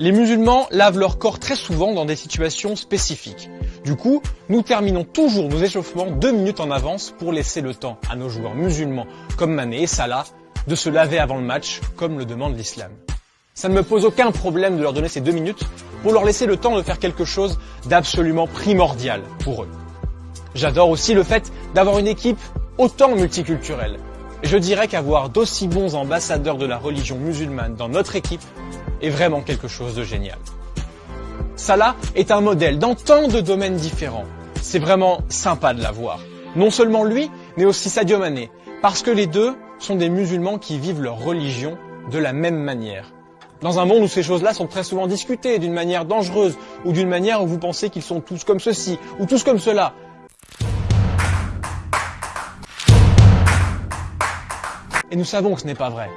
Les musulmans lavent leur corps très souvent dans des situations spécifiques. Du coup, nous terminons toujours nos échauffements deux minutes en avance pour laisser le temps à nos joueurs musulmans comme Mané et Salah de se laver avant le match comme le demande l'islam. Ça ne me pose aucun problème de leur donner ces deux minutes pour leur laisser le temps de faire quelque chose d'absolument primordial pour eux. J'adore aussi le fait d'avoir une équipe autant multiculturelle. Je dirais qu'avoir d'aussi bons ambassadeurs de la religion musulmane dans notre équipe est vraiment quelque chose de génial. Salah est un modèle dans tant de domaines différents. C'est vraiment sympa de l'avoir. Non seulement lui, mais aussi Sadio Mané, parce que les deux sont des musulmans qui vivent leur religion de la même manière. Dans un monde où ces choses-là sont très souvent discutées d'une manière dangereuse ou d'une manière où vous pensez qu'ils sont tous comme ceci ou tous comme cela. Et nous savons que ce n'est pas vrai.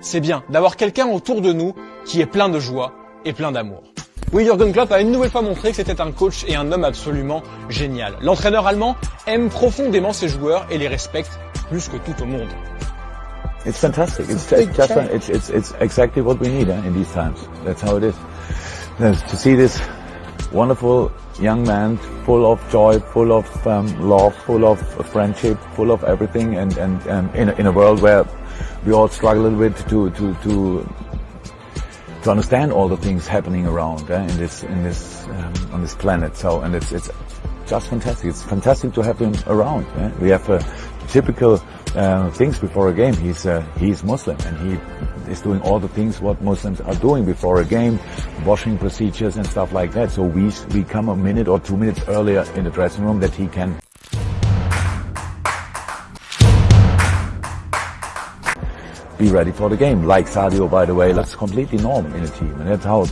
C'est bien d'avoir quelqu'un autour de nous qui est plein de joie et plein d'amour. Oui, Jürgen Klopp a une nouvelle fois montré que c'était un coach et un homme absolument génial. L'entraîneur allemand aime profondément ses joueurs et les respecte plus que tout au monde. It's fantastic. It's, it's it's exactly what we need eh, in these times. That's how it is. To see this wonderful young man, full of joy, full of um, love, full of friendship, full of everything, and and um, in a, in a world where we all struggle a little bit to to to to understand all the things happening around eh, in this in this um, on this planet. So and it's it's just fantastic. It's fantastic to have him around. Eh? We have a typical uh, things before a game. He's uh, he's Muslim and he is doing all the things what Muslims are doing before a game, washing procedures and stuff like that. So we we come a minute or two minutes earlier in the dressing room that he can. Be ready for the game, like Sadio, by the way. That's completely normal in a team, and that's how,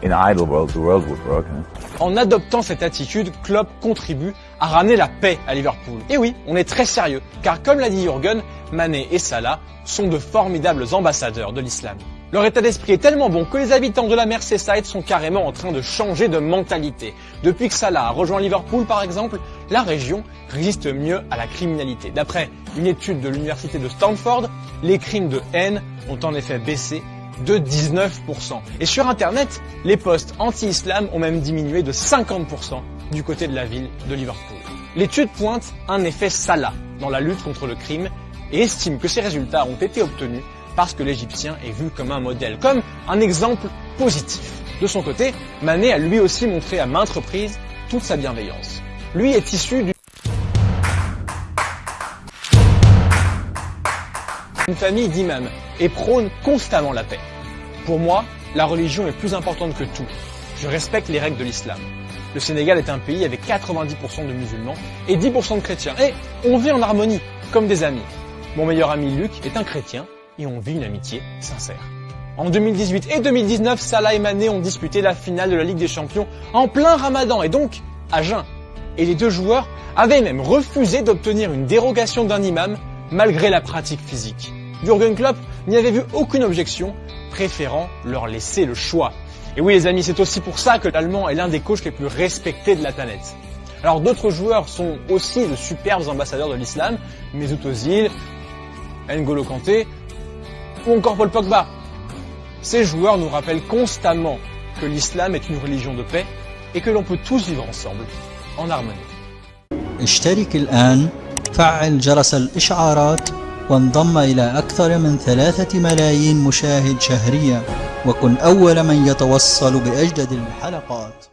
in an ideal world, the world would work. Huh? En adoptant cette attitude, Klopp contribue à ramener la paix à Liverpool. Et oui, on est très sérieux, car comme l'a dit Jürgen, Mané et Salah sont de formidables ambassadeurs de l'islam. Leur état d'esprit est tellement bon que les habitants de la Merseyside sont carrément en train de changer de mentalité. Depuis que Salah a rejoint Liverpool par exemple, la région résiste mieux à la criminalité. D'après une étude de l'université de Stanford, les crimes de haine ont en effet baissé de 19%. Et sur Internet, les posts anti-islam ont même diminué de 50% du côté de la ville de Liverpool. L'étude pointe un effet Salah dans la lutte contre le crime et estime que ces résultats ont été obtenus parce que l'Égyptien est vu comme un modèle, comme un exemple positif. De son côté, Mané a lui aussi montré à maintes reprises toute sa bienveillance. Lui est issu d'une famille d'imams et prône constamment la paix. Pour moi, la religion est plus importante que tout. Je respecte les règles de l'islam. Le Sénégal est un pays avec 90% de musulmans et 10% de chrétiens. Et on vit en harmonie, comme des amis. Mon meilleur ami Luc est un chrétien et on vit une amitié sincère. En 2018 et 2019, Salah et Mané ont disputé la finale de la Ligue des Champions en plein ramadan et donc à jeun. Et les deux joueurs avaient même refusé d'obtenir une dérogation d'un imam malgré la pratique physique. Jürgen Klopp n'y avait vu aucune objection, préférant leur laisser le choix. Et oui les amis, c'est aussi pour ça que l'Allemand est l'un des coachs les plus respectés de la planète. Alors d'autres joueurs sont aussi de superbes ambassadeurs de l'islam, Mesut Ozil, N'Golo Kanté ou encore Paul Pogba. Ces joueurs nous rappellent constamment que l'islam est une religion de paix et que l'on peut tous vivre ensemble en harmonie. وانضم إلى أكثر من ثلاثة ملايين مشاهد شهريا وكن أول من يتوصل بأجدد الحلقات.